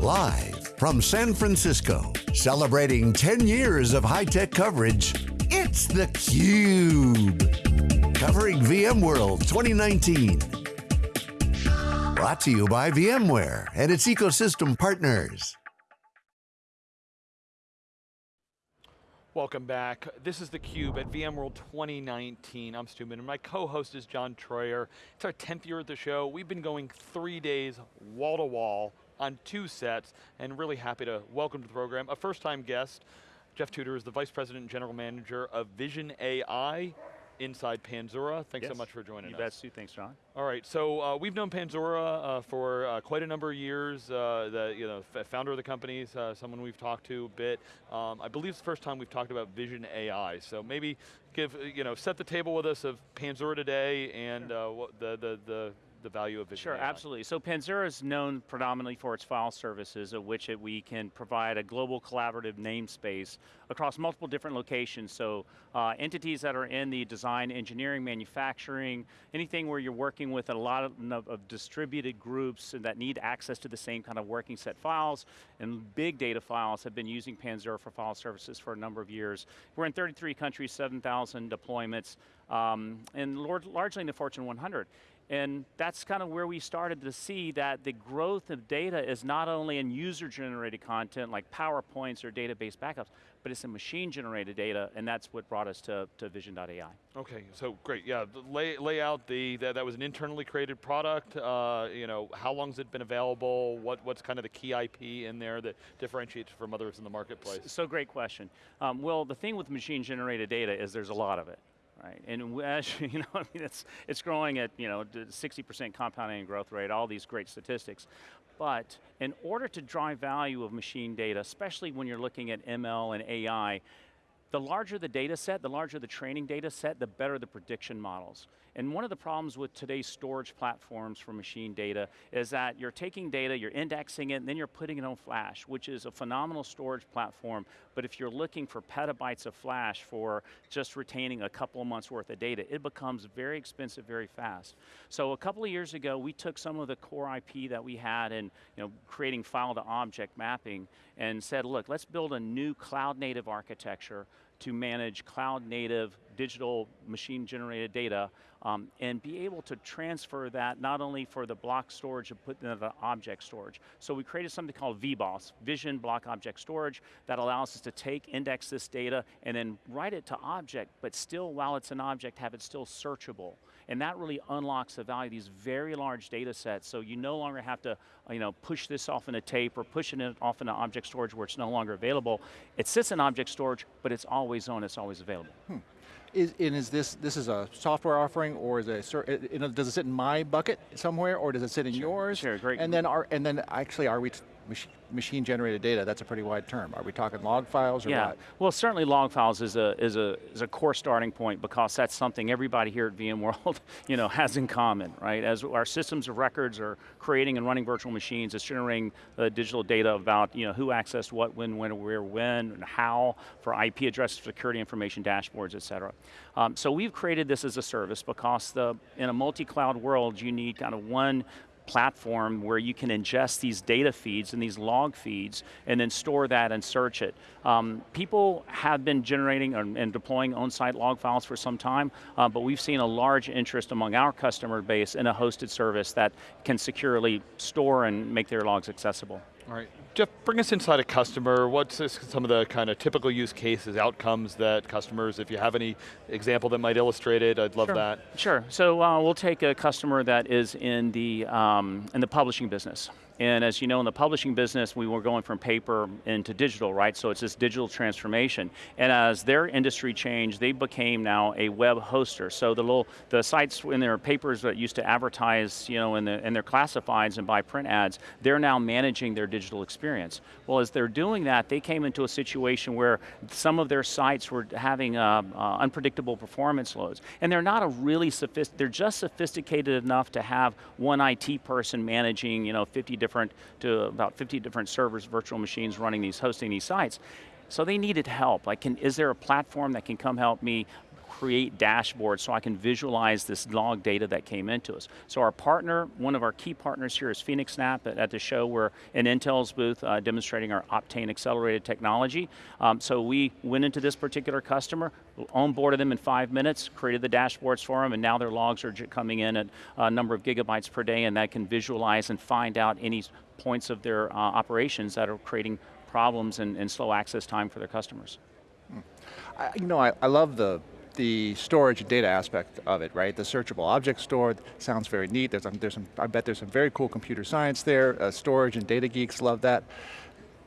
Live from San Francisco, celebrating 10 years of high-tech coverage, it's theCUBE. Covering VMworld 2019. Brought to you by VMware and its ecosystem partners. Welcome back. This is theCUBE at VMworld 2019. I'm Stu and my co-host is John Troyer. It's our 10th year at the show. We've been going three days, wall to wall, on two sets, and really happy to welcome to the program a first time guest. Jeff Tudor is the Vice President and General Manager of Vision AI inside Panzura. Thanks yes. so much for joining you us. You bet. Thanks, John. All right, so uh, we've known Panzura uh, for uh, quite a number of years. Uh, the you know, founder of the company is uh, someone we've talked to a bit. Um, I believe it's the first time we've talked about Vision AI. So maybe give, you know, set the table with us of Panzura today and sure. Uh, the, the, the the value of Vision Sure, AI. absolutely. So Panzura is known predominantly for its file services, of which it, we can provide a global collaborative namespace across multiple different locations. So uh, entities that are in the design, engineering, manufacturing, anything where you're working with a lot of, of distributed groups that need access to the same kind of working set files, and big data files have been using Panzura for file services for a number of years. We're in 33 countries, 7,000 deployments, um, and largely in the Fortune 100. And that's kind of where we started to see that the growth of data is not only in user-generated content like PowerPoints or database backups, but it's in machine-generated data, and that's what brought us to, to Vision.ai. Okay, so great, yeah, lay, lay out the, that, that was an internally created product, uh, you know, how long has it been available, what, what's kind of the key IP in there that differentiates from others in the marketplace? So great question. Um, well, the thing with machine-generated data is there's a lot of it right? And as you know, I mean, it's, it's growing at you know 60% compounding growth rate, all these great statistics. But in order to drive value of machine data, especially when you're looking at ML and AI, the larger the data set, the larger the training data set, the better the prediction models. And one of the problems with today's storage platforms for machine data is that you're taking data, you're indexing it, and then you're putting it on flash, which is a phenomenal storage platform, but if you're looking for petabytes of flash for just retaining a couple of months worth of data, it becomes very expensive very fast. So a couple of years ago, we took some of the core IP that we had in you know, creating file to object mapping and said, look, let's build a new cloud native architecture to manage cloud native digital machine generated data um, and be able to transfer that not only for the block storage and put into the object storage. So we created something called VBOS, Vision Block Object Storage, that allows us to take, index this data, and then write it to object, but still, while it's an object, have it still searchable. And that really unlocks the value of these very large data sets, so you no longer have to you know, push this off in a tape or pushing it off into object storage where it's no longer available. It sits in object storage, but it's always on, it's always available. Hmm. Is, and is this, this is a software offering or is it, a, does it sit in my bucket somewhere or does it sit in sure, yours? Sure, great. And then, are, and then actually are we machine generated data, that's a pretty wide term. Are we talking log files or yeah. what? Well, certainly log files is a, is, a, is a core starting point because that's something everybody here at VMworld you know, has in common, right? As our systems of records are creating and running virtual machines, it's generating uh, digital data about you know, who accessed what, when, when, where, when, and how, for IP address security information dashboards, et cetera. Um, so we've created this as a service because the, in a multi-cloud world, you need kind of one platform where you can ingest these data feeds and these log feeds and then store that and search it. Um, people have been generating and deploying on-site log files for some time, uh, but we've seen a large interest among our customer base in a hosted service that can securely store and make their logs accessible. All right, Jeff, bring us inside a customer. What's some of the kind of typical use cases, outcomes that customers, if you have any example that might illustrate it, I'd love sure. that. Sure, so uh, we'll take a customer that is in the, um, in the publishing business. And as you know, in the publishing business, we were going from paper into digital, right? So it's this digital transformation. And as their industry changed, they became now a web hoster. So the little, the sites in their papers that used to advertise, you know, in, the, in their classifieds and buy print ads, they're now managing their digital experience. Well, as they're doing that, they came into a situation where some of their sites were having uh, uh, unpredictable performance loads. And they're not a really sophisticated, they're just sophisticated enough to have one IT person managing, you know, 50 different different, to about 50 different servers, virtual machines running these, hosting these sites. So they needed help. Like, can, is there a platform that can come help me create dashboards so I can visualize this log data that came into us. So our partner, one of our key partners here is phoenixNAP at, at the show. We're in Intel's booth uh, demonstrating our Optane accelerated technology. Um, so we went into this particular customer, onboarded them in five minutes, created the dashboards for them, and now their logs are coming in at a number of gigabytes per day, and that can visualize and find out any points of their uh, operations that are creating problems and, and, slow access time for their customers. I, you know, I, I love the the storage and data aspect of it, right? The searchable object store sounds very neat. There's, there's some, I bet there's some very cool computer science there. Uh, storage and data geeks love that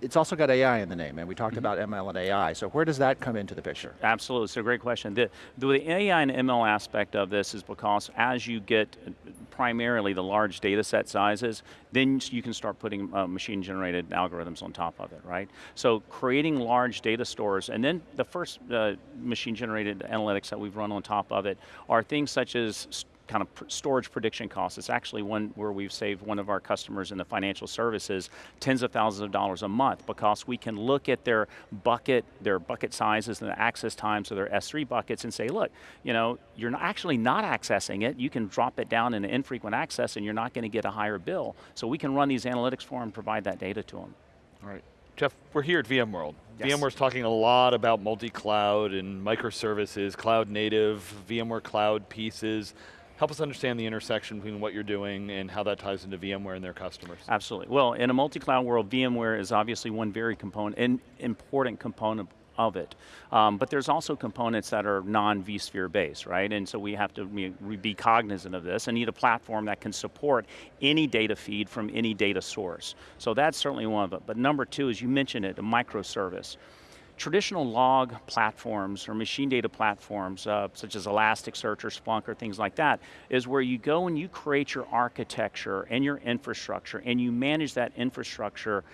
it's also got AI in the name, and we talked mm -hmm. about ML and AI, so where does that come into the picture? Absolutely, it's a great question. The, the AI and ML aspect of this is because as you get primarily the large data set sizes, then you can start putting uh, machine generated algorithms on top of it, right? So creating large data stores, and then the first uh, machine generated analytics that we've run on top of it are things such as kind of storage prediction costs. It's actually one where we've saved one of our customers in the financial services tens of thousands of dollars a month because we can look at their bucket, their bucket sizes and the access times of their S3 buckets and say, look, you know, you're not actually not accessing it, you can drop it down in infrequent access and you're not going to get a higher bill. So we can run these analytics for them and provide that data to them. All right. Jeff, we're here at VMworld. Yes. VMware's talking a lot about multi-cloud and microservices, cloud native, VMware cloud pieces. Help us understand the intersection between what you're doing and how that ties into VMware and their customers. Absolutely. Well, in a multi-cloud world, VMware is obviously one very component, an important component of it. Um, but there's also components that are non-vSphere based, right? And so we have to be, cognizant of this and need a platform that can support any data feed from any data source. So that's certainly one of it. But number two, as you mentioned it, a microservice traditional log platforms or machine data platforms, uh, such as Elasticsearch or Splunk or things like that, is where you go and you create your architecture and your infrastructure and you manage that infrastructure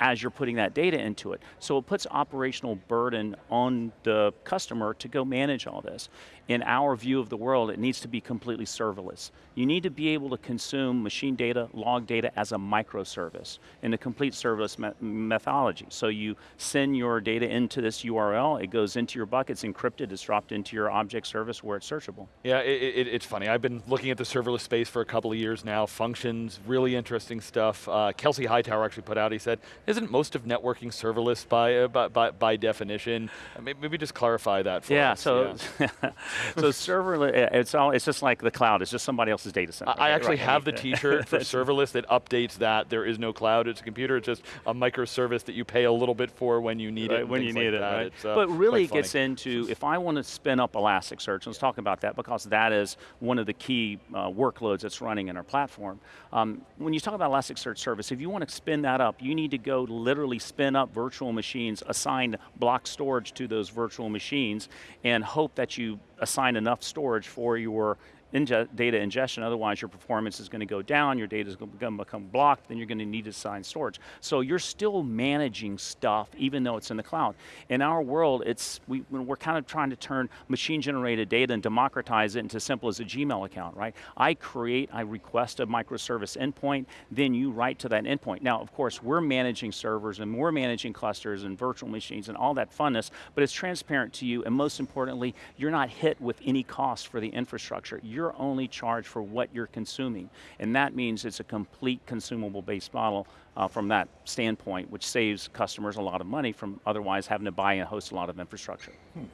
as you're putting that data into it. So it puts operational burden on the customer to go manage all this. In our view of the world, it needs to be completely serverless. You need to be able to consume machine data, log data as a microservice in a complete serverless me methodology. So you send your data into this URL, it goes into your buckets, encrypted, it's dropped into your object service where it's searchable. Yeah, it, it, it's funny. I've been looking at the serverless space for a couple of years now, functions, really interesting stuff. Uh, Kelsey Hightower actually put out, he said, isn't most of networking serverless by, uh, by, by, by, definition? Uh, maybe, maybe, just clarify that for yeah, us. So, yeah, so serverless, it's, all, it's just like the cloud, it's just somebody else's data center. I, actually right. have the t-shirt for serverless that updates that there is no cloud, it's a computer, it's just a microservice that you pay a little bit for when you need right, it. When you need like it, right? Uh, but really it gets into, if I want to spin up Elasticsearch, let's talk about that because that is one of the key uh, workloads that's running in our platform. Um, when you talk about Elasticsearch service, if you want to spin that up, you need to go literally spin up virtual machines, assign block storage to those virtual machines, and hope that you assign enough storage for your inge data ingestion, otherwise your performance is going to go down, your data is going to become blocked, then you're going to need to assign storage. So you're still managing stuff even though it's in the cloud. In our world, it's we, we're kind of trying to turn machine generated data and democratize it into simple as a Gmail account, right? I create, I request a microservice endpoint, then you write to that endpoint. Now, of course, we're managing servers and we're managing clusters and virtual machines and all that funness, but it's transparent to you, and most importantly, you're not hit with any cost for the infrastructure. You're you're only charged for what you're consuming. And that means it's a complete consumable based model uh, from that standpoint, which saves customers a lot of money from otherwise having to buy and host a lot of infrastructure. Hmm.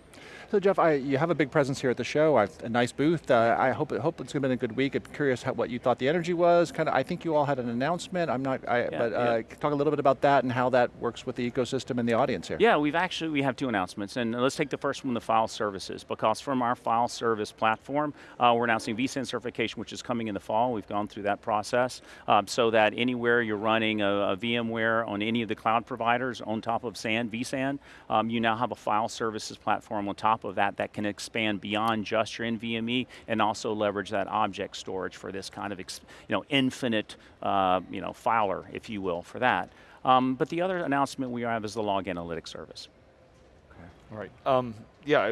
So Jeff, I, you have a big presence here at the show, a nice booth. Uh, I hope, hope it's been a good week. I'm curious how, what you thought the energy was. Kind of, I think you all had an announcement. I'm not, I, yeah, but uh, yeah. talk a little bit about that and how that works with the ecosystem and the audience here. Yeah, we've actually, we have two announcements. And let's take the first one, the file services, because from our file service platform, uh, we're announcing vSAN certification, which is coming in the fall. We've gone through that process. Um, so that anywhere you're running a, a, VMware on any of the cloud providers on top of SAN, vSAN, um, you now have a file services platform on top of that that can expand beyond just your NVMe and also leverage that object storage for this kind of you know, infinite uh, you know, filer, if you will, for that. Um, but the other announcement we have is the log analytics service. Okay. All right. Um, yeah,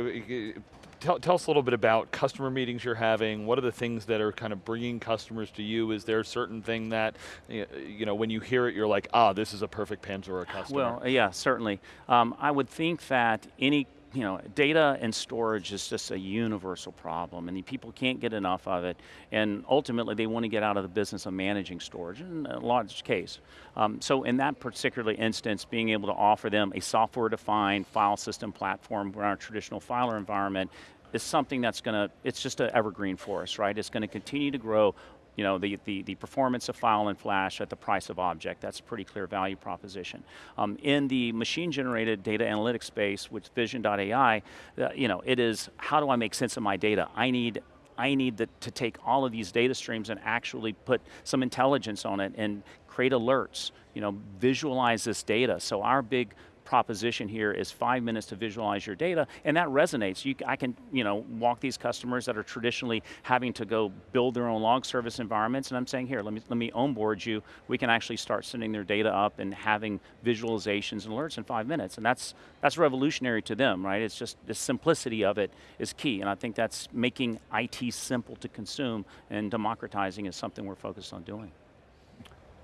tell, tell us a little bit about customer meetings you're having. What are the things that are kind of bringing customers to you? Is there a certain thing that, you know, when you hear it, you're like, ah, this is a perfect Panzura customer? Well, yeah, certainly. Um, I would think that any you know, data and storage is just a universal problem and the people can't get enough of it and ultimately they want to get out of the business of managing storage in a large case. Um, so in that particular instance, being able to offer them a software-defined file system platform around our traditional filer environment is something that's going to, it's just an evergreen for us, right? It's going to continue to grow you know, the, the, the performance of file and flash at the price of object. That's a pretty clear value proposition. Um, in the machine-generated data analytics space with Vision.ai, uh, you know, it is, how do I make sense of my data? I need I need the, to take all of these data streams and actually put some intelligence on it and create alerts, you know, visualize this data. So our big proposition here is five minutes to visualize your data, and that resonates. You, I can you know, walk these customers that are traditionally having to go build their own log service environments, and I'm saying, here, let me, let me onboard you. We can actually start sending their data up and having visualizations and alerts in five minutes, and that's, that's revolutionary to them, right? It's just, the simplicity of it is key, and I think that's making IT simple to consume and democratizing is something we're focused on doing.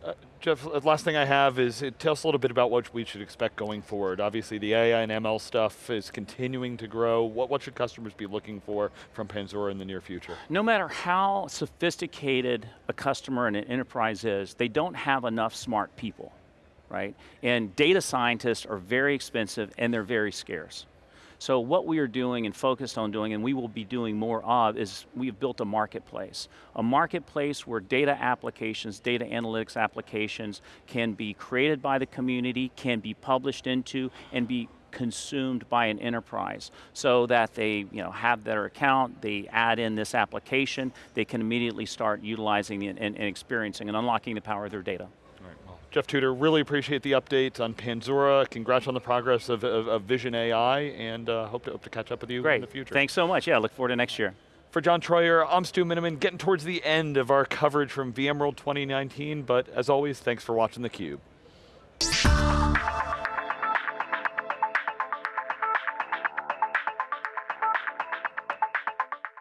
Uh, Jeff, last thing I have is, uh, tell us a little bit about what we should expect going forward. Obviously the AI and ML stuff is continuing to grow. What, what should customers be looking for from Panzura in the near future? No matter how sophisticated a customer and an enterprise is, they don't have enough smart people, right? And data scientists are very expensive and they're very scarce. So what we are doing and focused on doing, and we will be doing more of, is we've built a marketplace. A marketplace where data applications, data analytics applications can be created by the community, can be published into, and be consumed by an enterprise so that they you know, have their account, they add in this application, they can immediately start utilizing and, and, and experiencing and unlocking the power of their data. Jeff Tudor, really appreciate the update on Panzura. Congrats on the progress of, of, of Vision AI, and uh, hope, to, hope to catch up with you Great. in the future. Thanks so much. Yeah, look forward to next year. For John Troyer, I'm Stu Miniman, getting towards the end of our coverage from VMworld 2019, but as always, thanks for watching theCUBE.